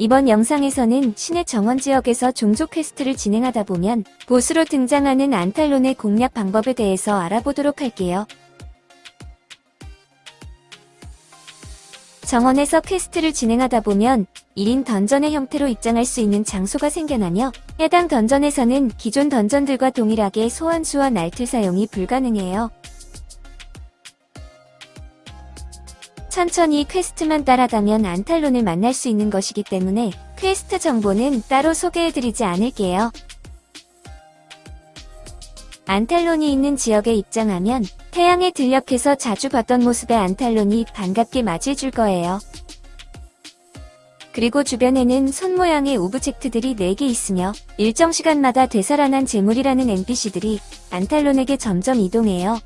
이번 영상에서는 신의 정원 지역에서 종족 퀘스트를 진행하다 보면 보스로 등장하는 안탈론의 공략 방법에 대해서 알아보도록 할게요. 정원에서 퀘스트를 진행하다 보면 1인 던전의 형태로 입장할 수 있는 장소가 생겨나며 해당 던전에서는 기존 던전들과 동일하게 소환수와 날틀 사용이 불가능해요. 천천히 퀘스트만 따라가면 안탈론을 만날 수 있는 것이기 때문에 퀘스트 정보는 따로 소개해드리지 않을게요. 안탈론이 있는 지역에 입장하면 태양의 들녘에서 자주 봤던 모습의 안탈론이 반갑게 맞이해줄 거예요. 그리고 주변에는 손 모양의 오브젝트들이 4개 있으며 일정 시간마다 되살아난 제물이라는 NPC들이 안탈론에게 점점 이동해요.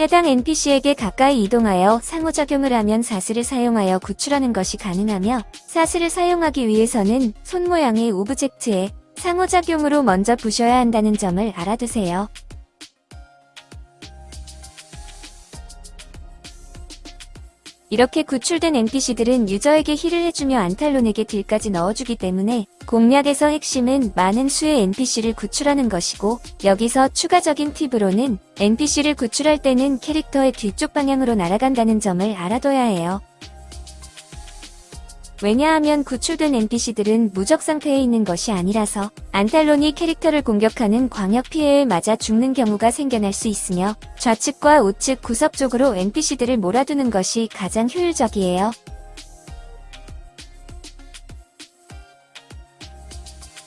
해당 NPC에게 가까이 이동하여 상호작용을 하면 사슬을 사용하여 구출하는 것이 가능하며 사슬을 사용하기 위해서는 손 모양의 오브젝트에 상호작용으로 먼저 부셔야 한다는 점을 알아두세요. 이렇게 구출된 NPC들은 유저에게 heal을 해주며 안탈론에게 deal까지 넣어주기 때문에 공략에서 핵심은 많은 수의 NPC를 구출하는 것이고 여기서 추가적인 팁으로는 NPC를 구출할 때는 캐릭터의 뒤쪽 방향으로 날아간다는 점을 알아둬야 해요. 왜냐하면 구출된 NPC들은 무적 상태에 있는 것이 아니라서 안탈론이 캐릭터를 공격하는 광역 피해에 맞아 죽는 경우가 생겨날 수 있으며 좌측과 우측 구석 쪽으로 NPC들을 몰아두는 것이 가장 효율적이에요.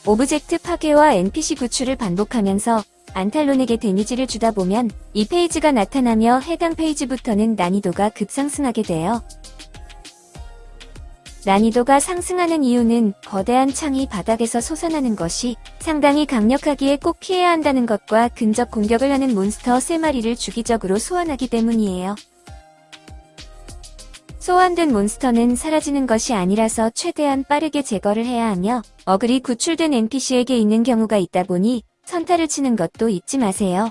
오브젝트 파괴와 NPC 구출을 반복하면서 안탈론에게 데미지를 주다 보면 이 페이지가 나타나며 해당 페이지부터는 난이도가 급상승하게 돼요. 난이도가 상승하는 이유는 거대한 창이 바닥에서 솟아나는 것이 상당히 강력하기에 꼭 피해야 한다는 것과 근접 공격을 하는 몬스터 3마리를 주기적으로 소환하기 때문이에요. 소환된 몬스터는 사라지는 것이 아니라서 최대한 빠르게 제거를 해야 하며 어글이 구출된 NPC에게 있는 경우가 있다 보니 선타를 치는 것도 잊지 마세요.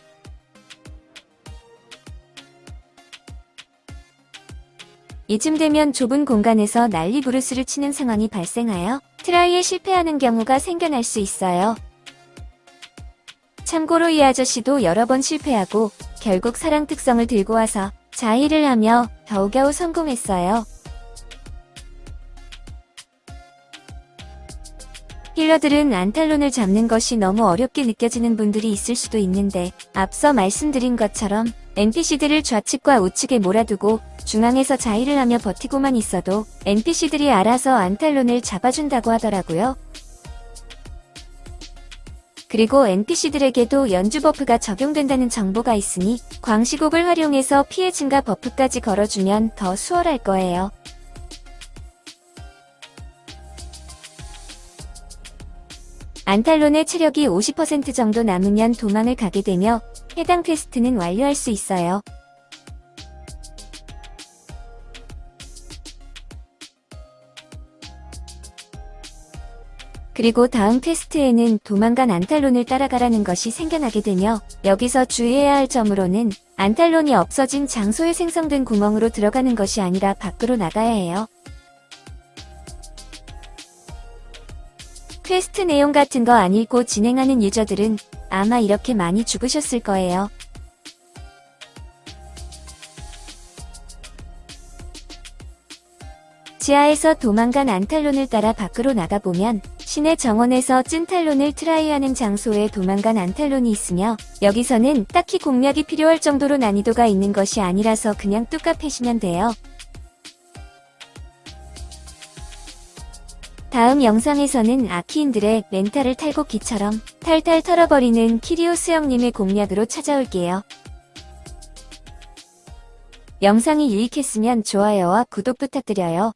이쯤 되면 좁은 공간에서 난리 부르스를 치는 상황이 발생하여 try에 실패하는 경우가 생겨날 수 있어요. 참고로 이 아저씨도 여러 번 실패하고 결국 사랑 특성을 들고 와서 자heal을 하며 겨우겨우 성공했어요. healer들은 안탈론을 잡는 것이 너무 어렵게 느껴지는 분들이 있을 수도 있는데 앞서 말씀드린 것처럼 NPC들을 좌측과 우측에 몰아두고 중앙에서 자의를 하며 버티고만 있어도 NPC들이 알아서 안탈론을 잡아준다고 하더라고요. 그리고 NPC들에게도 연주 버프가 적용된다는 정보가 있으니 광시곡을 활용해서 피해 증가 버프까지 걸어주면 더 수월할 거예요. 안탈론의 체력이 50% 정도 남으면 도망을 가게 되며 해당 퀘스트는 완료할 수 있어요. 그리고 다음 퀘스트에는 도망간 안탈론을 따라가라는 것이 생겨나게 되며 여기서 주의해야 할 점으로는 안탈론이 없어진 장소에 생성된 구멍으로 들어가는 것이 아니라 밖으로 나가야 해요. 퀘스트 내용 같은 거 안 읽고 진행하는 유저들은 아마 이렇게 많이 죽으셨을 거예요. 지하에서 도망간 안탈론을 따라 밖으로 나가보면 신의 정원에서 찐탈론을 트라이하는 장소에 도망간 안탈론이 있으며 여기서는 딱히 공략이 필요할 정도로 난이도가 있는 것이 아니라서 그냥 뚝까 패시면 돼요. 다음 영상에서는 아키인들의 멘탈을 탈곡기처럼 탈탈 털어버리는 키리오스 형님의 공략으로 찾아올게요. 영상이 유익했으면 좋아요와 구독 부탁드려요.